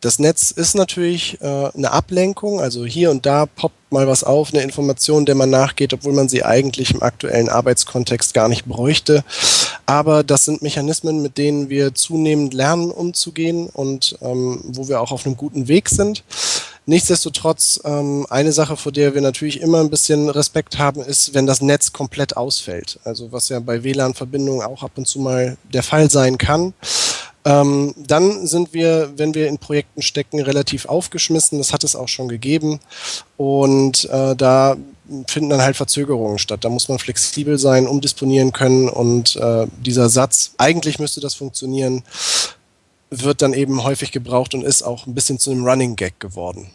Das Netz ist natürlich äh, eine Ablenkung, also hier und da poppt mal was auf, eine Information, der man nachgeht, obwohl man sie eigentlich im aktuellen Arbeitskontext gar nicht bräuchte. Aber das sind Mechanismen, mit denen wir zunehmend lernen, umzugehen und ähm, wo wir auch auf einem guten Weg sind. Nichtsdestotrotz, ähm, eine Sache, vor der wir natürlich immer ein bisschen Respekt haben, ist, wenn das Netz komplett ausfällt. Also was ja bei WLAN-Verbindungen auch ab und zu mal der Fall sein kann. Ähm, dann sind wir, wenn wir in Projekten stecken, relativ aufgeschmissen. Das hat es auch schon gegeben. Und äh, da finden dann halt Verzögerungen statt. Da muss man flexibel sein, umdisponieren können. Und äh, dieser Satz, eigentlich müsste das funktionieren, wird dann eben häufig gebraucht und ist auch ein bisschen zu einem Running Gag geworden.